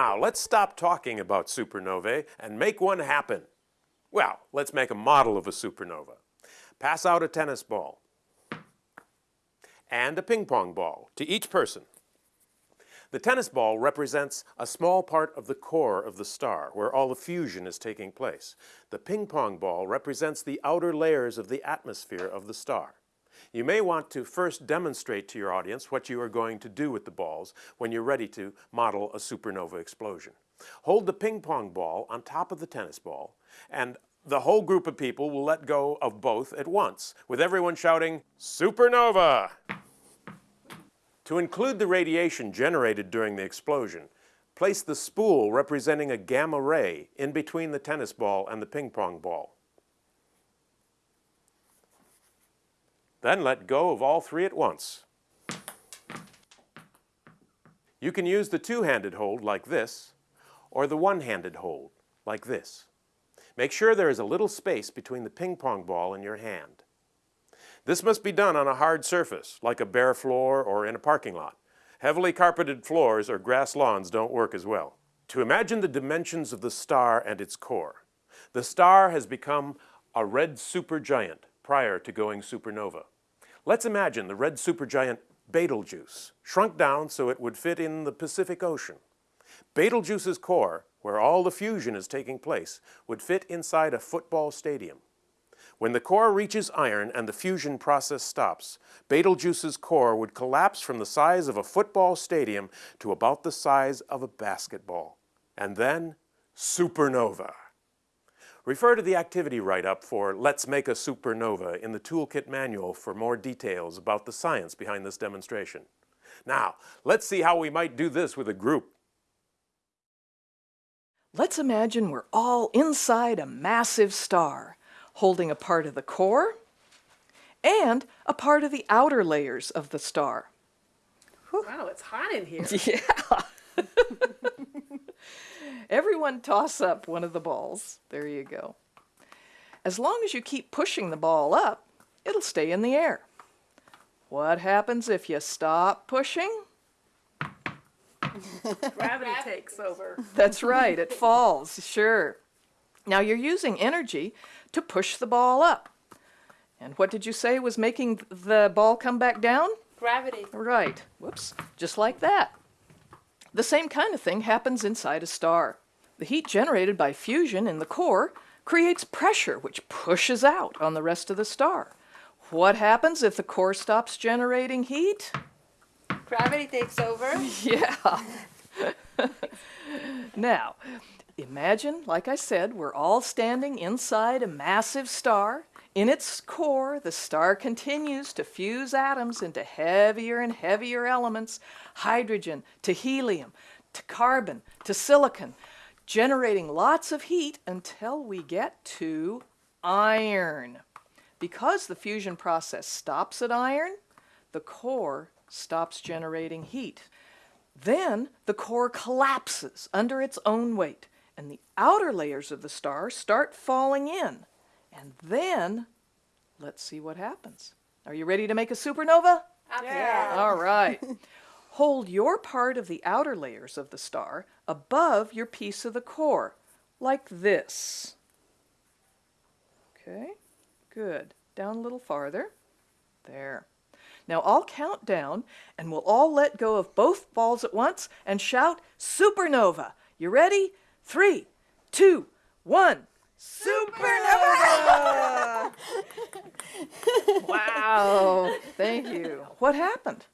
Now, let's stop talking about supernovae and make one happen. Well, let's make a model of a supernova. Pass out a tennis ball and a ping pong ball to each person. The tennis ball represents a small part of the core of the star, where all the fusion is taking place. The ping pong ball represents the outer layers of the atmosphere of the star. You may want to first demonstrate to your audience what you are going to do with the balls when you're ready to model a supernova explosion. Hold the ping pong ball on top of the tennis ball, and the whole group of people will let go of both at once, with everyone shouting, Supernova! To include the radiation generated during the explosion, place the spool representing a gamma ray in between the tennis ball and the ping pong ball. Then let go of all three at once. You can use the two-handed hold like this, or the one-handed hold like this. Make sure there is a little space between the ping pong ball and your hand. This must be done on a hard surface, like a bare floor or in a parking lot. Heavily carpeted floors or grass lawns don't work as well. To imagine the dimensions of the star and its core, the star has become a red supergiant prior to going supernova. Let's imagine the red supergiant Betelgeuse shrunk down so it would fit in the Pacific Ocean. Betelgeuse's core, where all the fusion is taking place, would fit inside a football stadium. When the core reaches iron and the fusion process stops, Betelgeuse's core would collapse from the size of a football stadium to about the size of a basketball. And then, supernova. Refer to the activity write-up for Let's Make a Supernova in the Toolkit manual for more details about the science behind this demonstration. Now, let's see how we might do this with a group. Let's imagine we're all inside a massive star holding a part of the core and a part of the outer layers of the star. Wow, it's hot in here. Yeah. Everyone toss up one of the balls. There you go. As long as you keep pushing the ball up, it'll stay in the air. What happens if you stop pushing? Gravity takes over. That's right, it falls, sure. Now you're using energy to push the ball up. And what did you say was making the ball come back down? Gravity. Right. Whoops. Just like that. The same kind of thing happens inside a star. The heat generated by fusion in the core creates pressure which pushes out on the rest of the star. What happens if the core stops generating heat? Gravity takes over. Yeah. now, imagine, like I said, we're all standing inside a massive star. In its core, the star continues to fuse atoms into heavier and heavier elements, hydrogen to helium to carbon to silicon, generating lots of heat until we get to iron. Because the fusion process stops at iron, the core stops generating heat. Then the core collapses under its own weight and the outer layers of the star start falling in. And then, let's see what happens. Are you ready to make a supernova? Yeah. All right. Hold your part of the outer layers of the star above your piece of the core, like this. Okay, good. Down a little farther. There. Now I'll count down and we'll all let go of both balls at once and shout supernova. You ready? Three, two, one. Supernova! wow, thank you. What happened?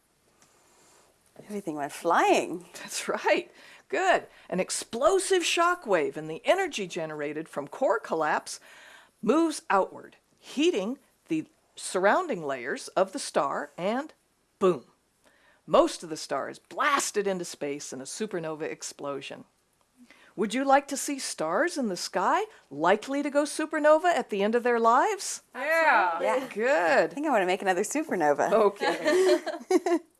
Everything went flying. That's right. Good. An explosive shock wave and the energy generated from core collapse moves outward, heating the surrounding layers of the star and boom. Most of the star is blasted into space in a supernova explosion. Would you like to see stars in the sky likely to go supernova at the end of their lives? Yeah. Yeah. Good. I think I want to make another supernova. Okay.